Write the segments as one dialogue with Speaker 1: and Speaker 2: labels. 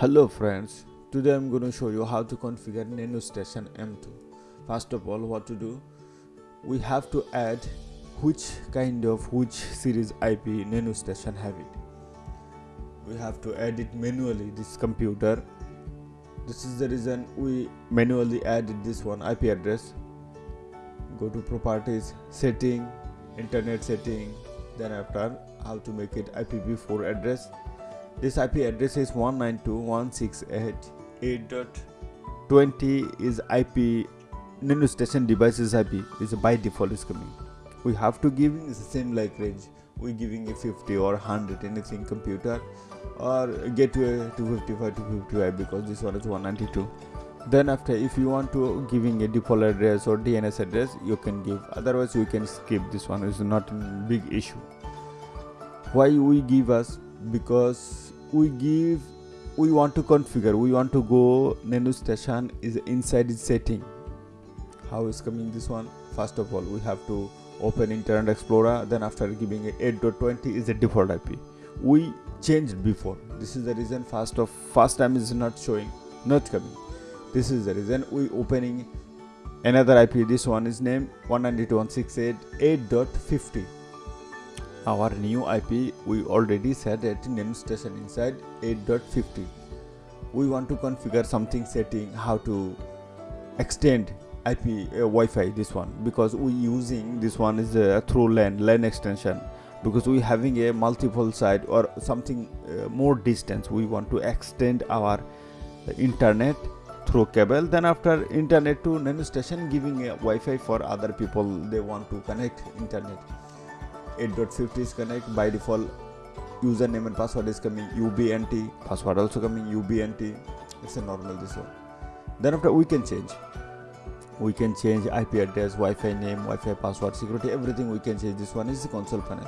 Speaker 1: Hello friends, today I'm going to show you how to configure NanoStation M2. First of all, what to do? We have to add which kind of which series IP NanoStation have it. We have to add it manually this computer. This is the reason we manually added this one IP address. Go to properties, setting, internet setting, then after how to make it IPv4 address this IP address is 192.168.8.20 is IP NanoStation devices IP is by default is coming. We have to give the same like range. We giving a 50 or 100 anything computer or gateway 255 to 55 because this one is 192 then after if you want to giving a default address or DNS address you can give. Otherwise we can skip this one. Is not a big issue. Why we give us? Because we give we want to configure we want to go NanoStation is inside its setting. How is coming this one? First of all we have to open internet explorer then after giving 8.20 is a default ip we changed before. This is the reason first of first time is not showing not coming. This is the reason we opening another ip this one is named 192.168.8.50 our new IP we already set at NanoStation inside 8.50 we want to configure something setting how to extend IP uh, Wi-Fi this one because we using this one is a through LAN LAN extension because we having a multiple site or something uh, more distance. We want to extend our internet through cable. Then after internet to NanoStation giving a Wi-Fi for other people they want to connect internet 8.50 is connect. By default username and password is coming ubnt password also coming ubnt it's a normal this one then after we can change. We can change ip address wi-fi name wi-fi password security everything we can change. This one is the console panel.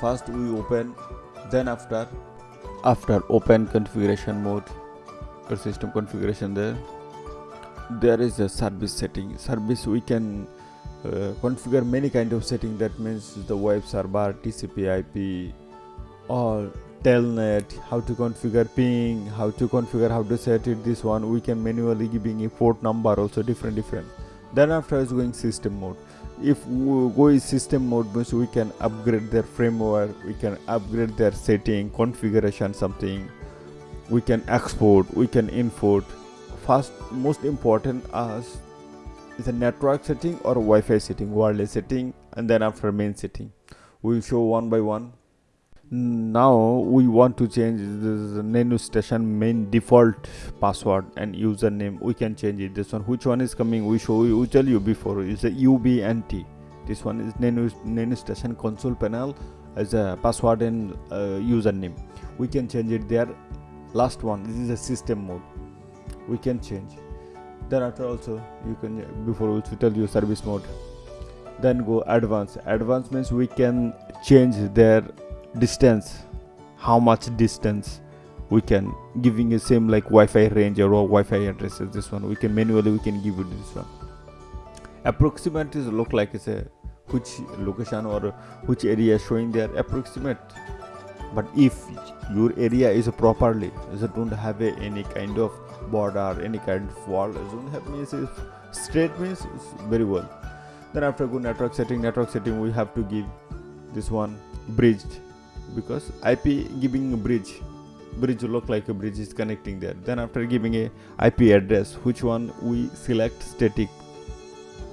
Speaker 1: First we open. Then after after open configuration mode or system configuration there there is a service setting. Service we can uh, configure many kind of setting. That means the web server tcp ip or telnet how to configure ping how to configure how to set it this one. We can manually giving a port number also different different. Then after is going system mode. If we go in system mode means we can upgrade their firmware we can upgrade their setting configuration something. We can export we can import. First most important as is a network setting or Wi-Fi setting, wireless setting, and then after main setting. We'll show one by one. Now we want to change the NanoStation main default password and username. We can change it. This one, which one is coming? We show you. We tell you before. Is a UBNT. This one is Nano NanoStation console panel as a password and uh, username. We can change it there. Last one. This is a system mode. We can change then after also you can before we tell you service mode. Then go advanced advanced means we can change their distance. How much distance we can giving a same like wi-fi range or wi-fi addresses this one. We can manually we can give it this one. Approximate is look like it's a which location or which area showing their approximate but if your area is properly so don't have a, any kind of border any kind of wall don't have means straight means very well. Then after go network setting network setting we have to give this one bridged because ip giving a bridge bridge look like a bridge is connecting there. Then after giving a ip address which one we select static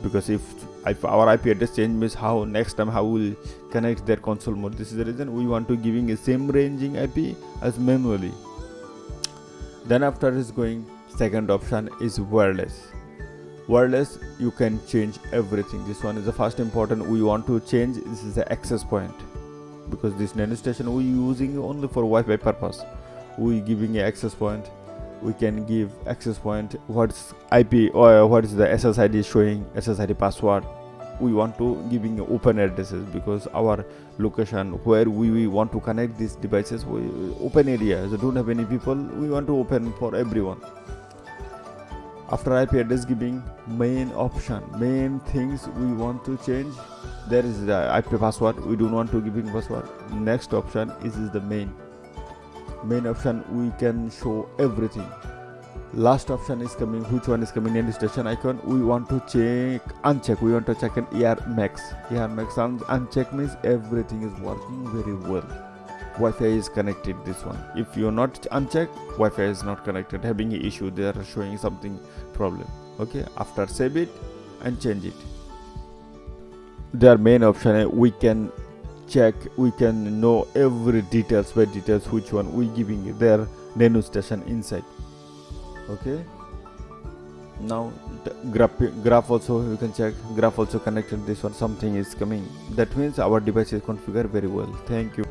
Speaker 1: because if, if our ip address change means how next time how will connect their console mode. This is the reason we want to giving a same ranging ip as manually. Then after is going second option is wireless. Wireless you can change everything. This one is the first important. We want to change this is the access point. Because this NanoStation we using only for Wi-Fi purpose. We giving a access point we can give access point what's IP or what is the SSID showing SSID password. We want to giving open addresses because our location where we, we want to connect these devices we open area. So don't have any people. We want to open for everyone. After ip address giving main option main things we want to change there is the ip password. We don't want to giving password. Next option is, is the main main option we can show everything. Last option is coming which one is coming in station icon? We want to check uncheck. We want to check an air max. Air max uncheck means everything is working very well. Wi-fi is connected this one. If you're not unchecked wi-fi is not connected. Having issue they are showing something problem. Okay after save it and change it. Their main option we can check. We can know every details by details which one we giving their nano station inside. Okay? Now graph graph also you can check. Graph also connected. This one something is coming. That means our device is configured very well. Thank you